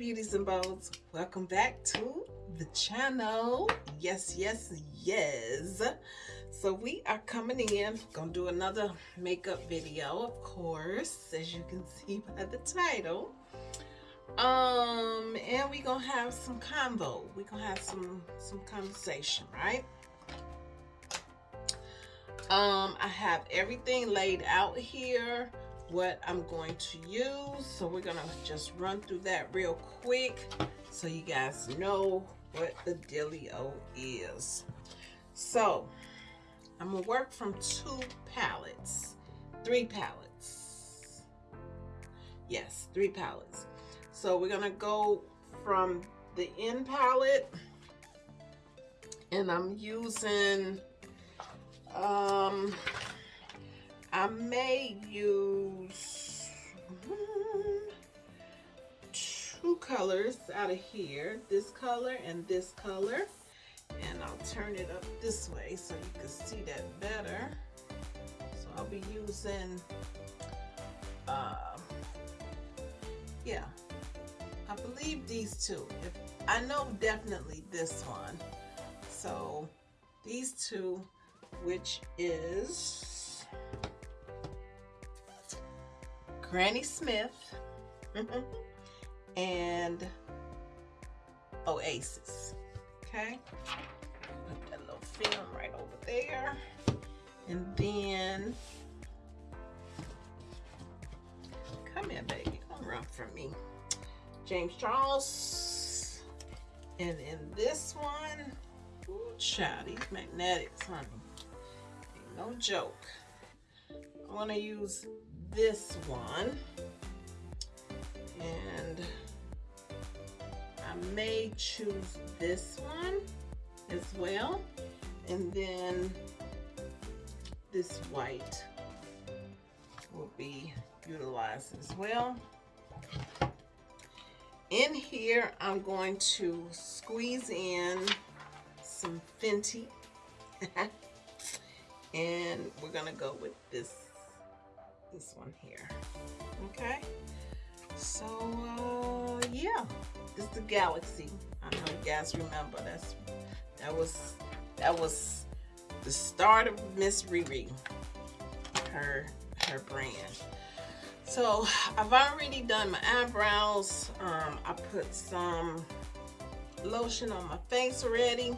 beauties and bows. Welcome back to the channel. Yes yes yes. So we are coming in. Gonna do another makeup video of course as you can see by the title. Um and we gonna have some convo we gonna have some some conversation right? Um i have everything laid out here what I'm going to use. So we're gonna just run through that real quick so you guys know what the dealio is. So I'm gonna work from two palettes, three palettes. Yes, three palettes. So we're gonna go from the end palette and I'm using um I may use two colors out of here, this color and this color. And I'll turn it up this way so you can see that better. So I'll be using, uh, yeah, I believe these two. If, I know definitely this one. So these two, which is Granny Smith and Oasis. Okay, put that little film right over there. And then, come here, baby. Don't run from me. James Charles. And in this one, ooh, child, these magnetics, honey. Ain't no joke. I want to use this one. And I may choose this one as well. And then this white will be utilized as well. In here I'm going to squeeze in some Fenty. And we're gonna go with this this one here. Okay. So, uh, yeah, this is the Galaxy. I know you guys remember that's that was that was the start of Miss Riri, her her brand. So I've already done my eyebrows. Um, I put some lotion on my face already.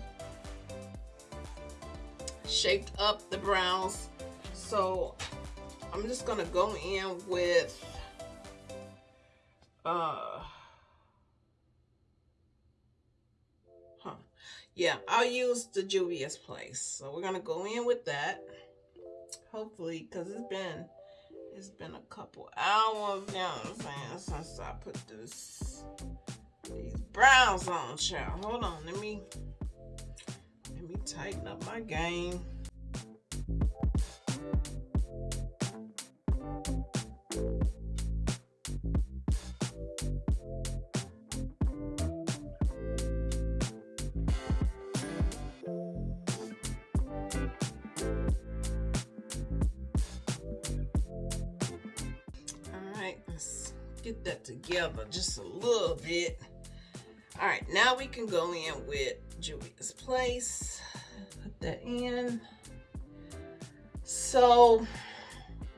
Shaped up the brows. So I'm just gonna go in with uh huh. Yeah I'll use the Juvia's Place. So we're gonna go in with that. Hopefully because it's been it's been a couple hours now since I put this these brows on child. Hold on let me let me tighten up my game get that together just a little bit. All right, now we can go in with Juvia's Place. Put that in. So,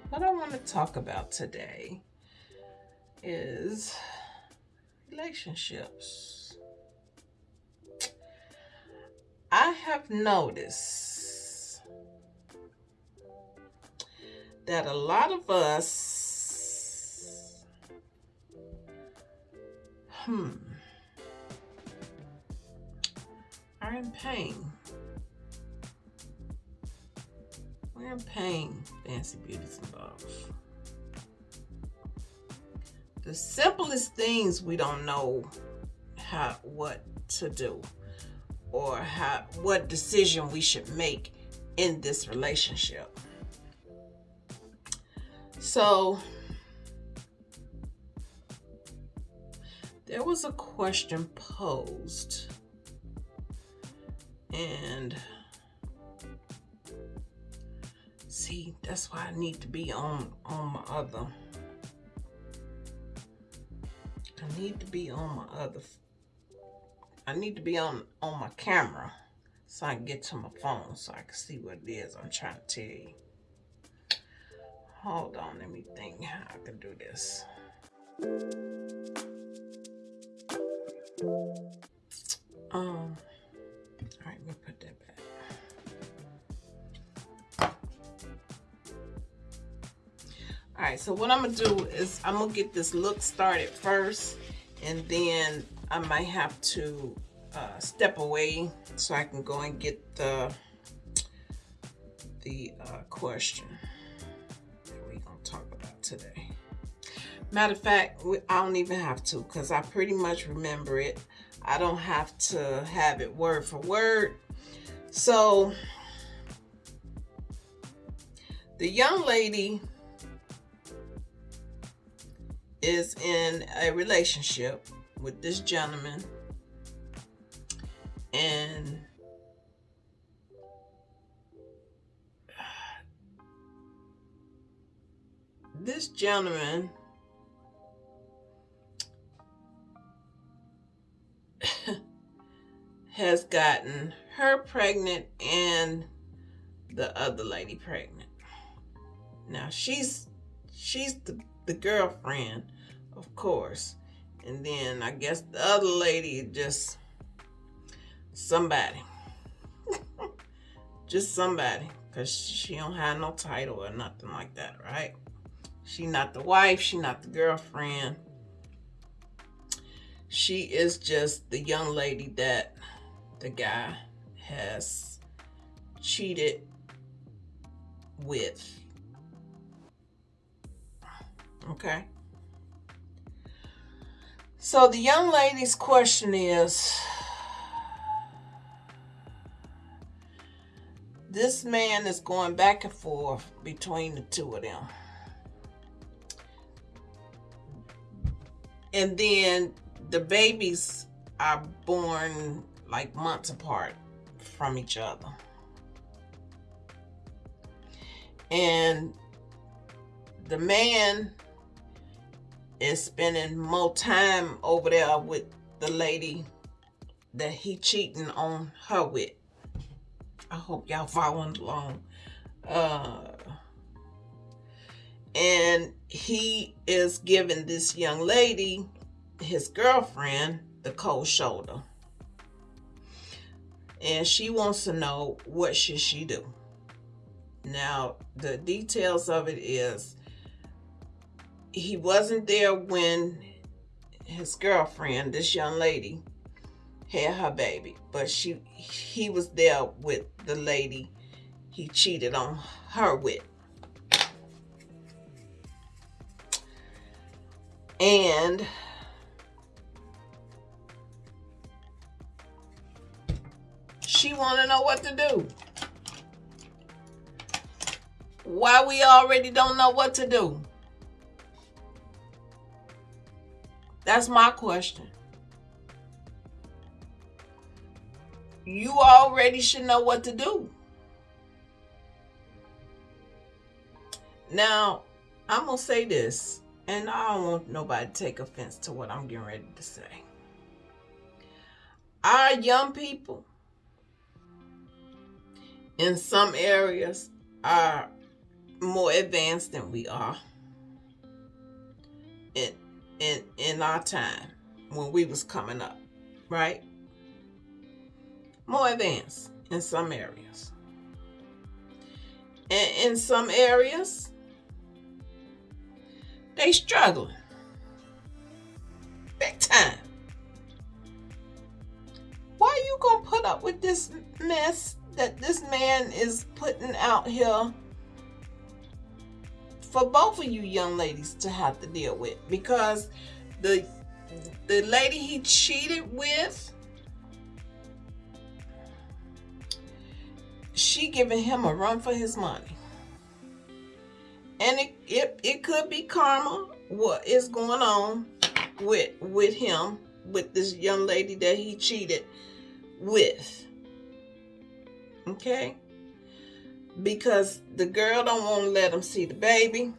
what I want to talk about today is relationships. I have noticed that a lot of us Hmm. Are in pain. We're in pain, fancy beauties and bows. The simplest things we don't know how what to do or how what decision we should make in this relationship. So there was a question posed and see that's why I need to be on on my other I need to be on my other I need to be on on my camera so I can get to my phone so I can see what it is I'm trying to tell you. Hold on, let me think how I can do this. Right, so what I'm gonna do is I'm gonna get this look started first, and then I might have to uh, step away so I can go and get the the uh, question that we're gonna talk about today. Matter of fact, I don't even have to because I pretty much remember it. I don't have to have it word for word. So the young lady is in a relationship with this gentleman and this gentleman has gotten her pregnant and the other lady pregnant. Now she's she's the, the girlfriend, of course. And then I guess the other lady just somebody. just somebody. Cause she don't have no title or nothing like that, right? She not the wife, she not the girlfriend. She is just the young lady that the guy has cheated with. Okay. So the young lady's question is this man is going back and forth between the two of them. And then the babies are born like months apart from each other. And the man is spending more time over there with the lady that he cheating on her with. I hope y'all following along. Uh, and he is giving this young lady, his girlfriend, the cold shoulder and she wants to know what should she do. Now, the details of it is he wasn't there when his girlfriend, this young lady, had her baby, but she he was there with the lady he cheated on her with. And she want to know what to do. Why we already don't know what to do? That's my question. You already should know what to do. Now, I'm going to say this, and I don't want nobody to take offense to what I'm getting ready to say. Our young people in some areas are more advanced than we are in in in our time when we was coming up right? More advanced in some areas. And in some areas they struggling. Big time. Why you gonna put up with this mess that this man is putting out here for both of you young ladies to have to deal with because the the lady he cheated with she giving him a run for his money and it it, it could be karma what is going on with with him with this young lady that he cheated with Okay? Because the girl don't want to let him see the baby.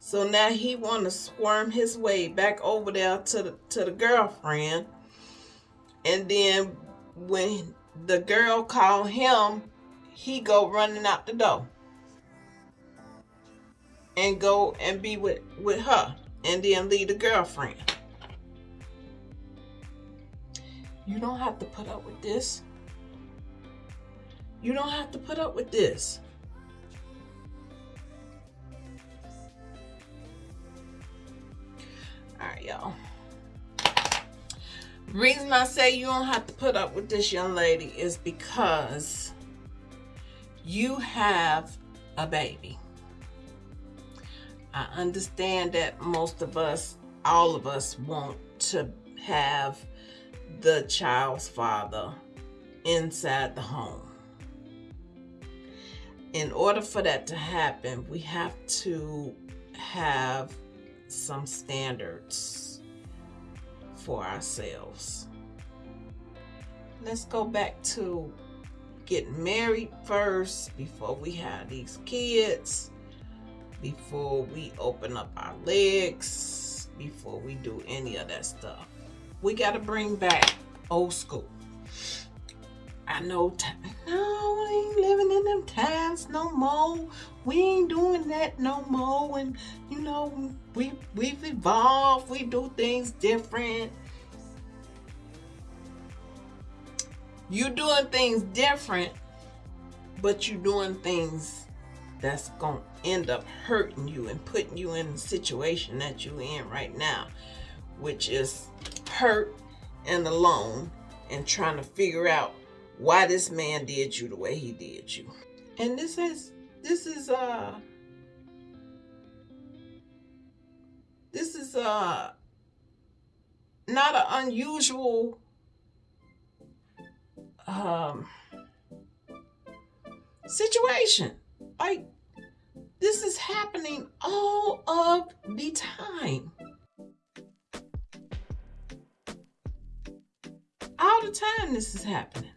So now he want to squirm his way back over there to the to the girlfriend. And then when the girl call him, he go running out the door. And go and be with, with her. And then leave the girlfriend. You don't have to put up with this. You don't have to put up with this. All right, y'all. Reason I say you don't have to put up with this young lady is because you have a baby. I understand that most of us, all of us want to have the child's father inside the home. In order for that to happen, we have to have some standards for ourselves. Let's go back to getting married first before we have these kids, before we open up our legs, before we do any of that stuff. We got to bring back old school. I know, no, we ain't living in them times no more. We ain't doing that no more. And, you know, we, we've evolved. We do things different. You doing things different, but you doing things that's to end up hurting you and putting you in the situation that you in right now, which is hurt and alone and trying to figure out why this man did you the way he did you. And this is this is uh this is uh not an unusual um situation. Like this is happening all of the time. All the time this is happening.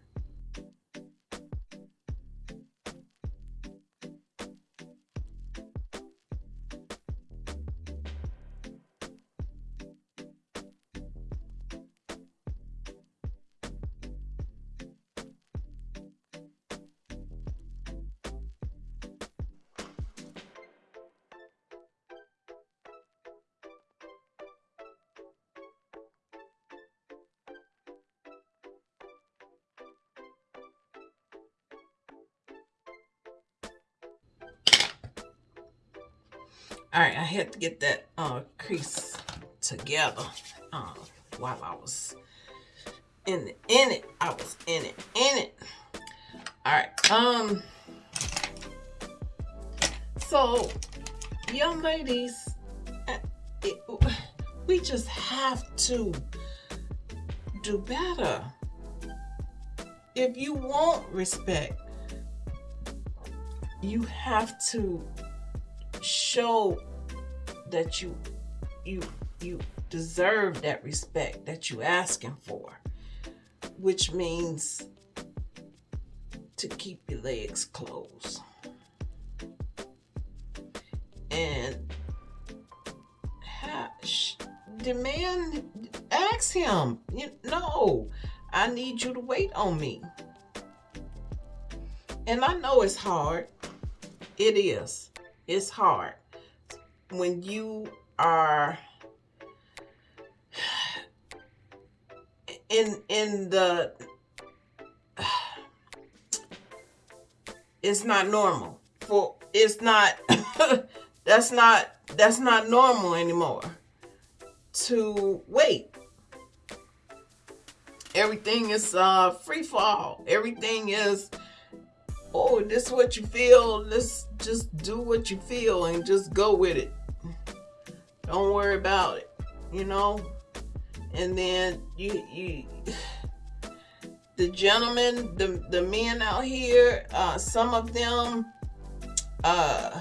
All right, I had to get that uh, crease together uh, while I was in it, in it. I was in it, in it. All right. Um. So, young ladies, uh, it, we just have to do better. If you want respect, you have to show that you you you deserve that respect that you asking for which means to keep your legs closed. And hash, demand ask him you know i need you to wait on me. And i know it's hard. It is it's hard. When you are in in the it's not normal. For it's not that's not that's not normal anymore to wait. Everything is uh free fall everything is oh, this is what you feel. Let's just do what you feel and just go with it. Don't worry about it, you know? And then you, you, the gentlemen, the, the men out here, uh, some of them, uh,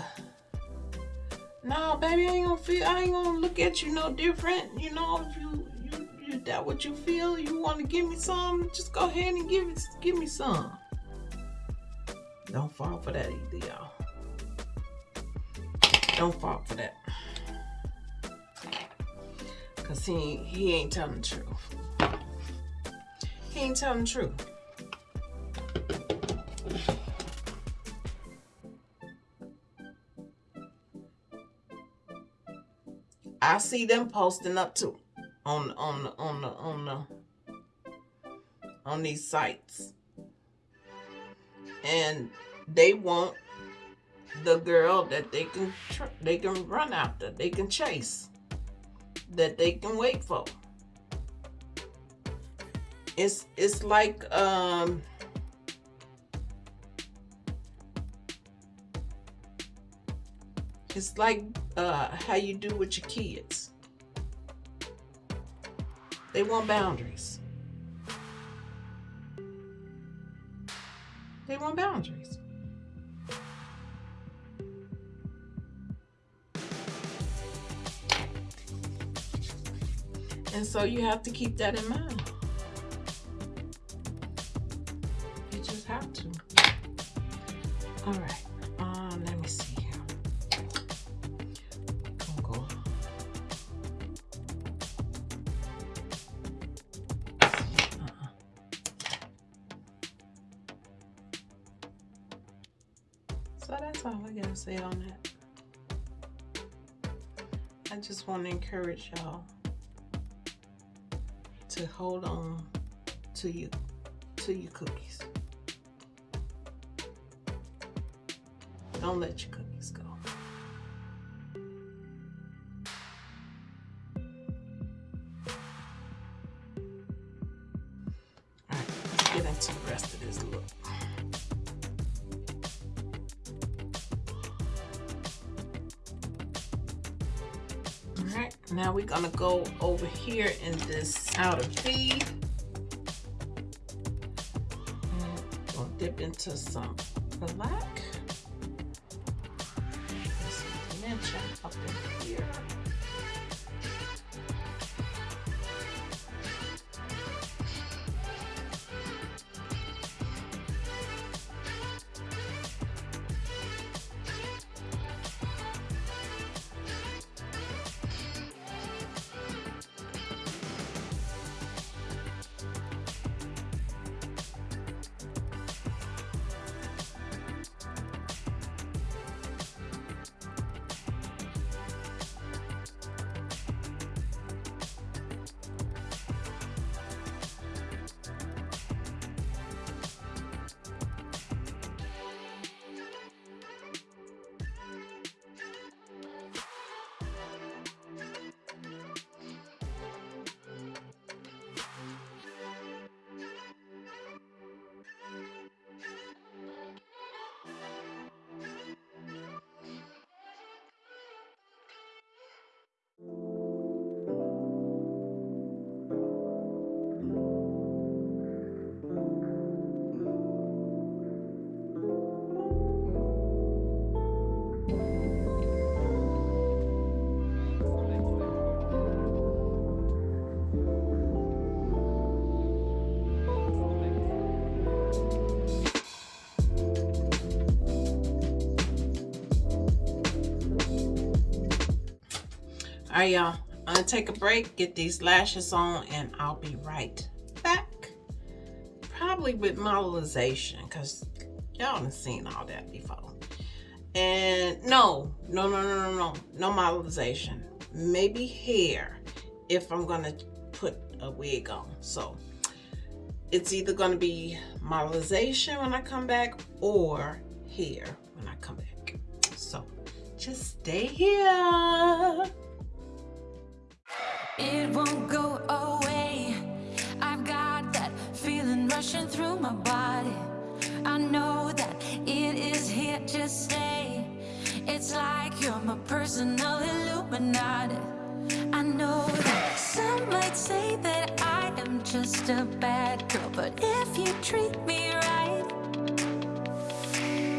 no, baby, I ain't gonna feel, I ain't gonna look at you no different. You know, if you, you, you that what you feel, you want to give me some, just go ahead and give it, give me some. Don't fall for that either, y'all. Don't fall for that. Cause he, he ain't telling the truth. He ain't telling the truth. I see them posting up too on on on the on the on these sites. And they want the girl that they can they can run after, they can chase, that they can wait for. It's it's like um it's like uh, how you do with your kids. They want boundaries. They want boundaries. And so you have to keep that in mind. You just have to. All right. Want to encourage y'all to hold on to you to your cookies. Don't let your cookies we're gonna go over here in this outer V. We'll dip into some black. All right, y'all. I'm gonna take a break, get these lashes on, and I'll be right back. Probably with modelization, because y'all haven't seen all that before. And no, no, no, no, no, no, no modelization. Maybe hair if I'm gonna put a wig on. So it's either gonna be modelization when I come back or hair when I come back. So just stay here. It won't go away. I've got that feeling rushing through my body. I know that it is here to stay. It's like you're my personal Illuminati. I know that some might say that I am just a bad girl, but if you treat me right,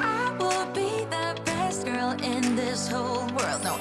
I will be the best girl in this whole world. No,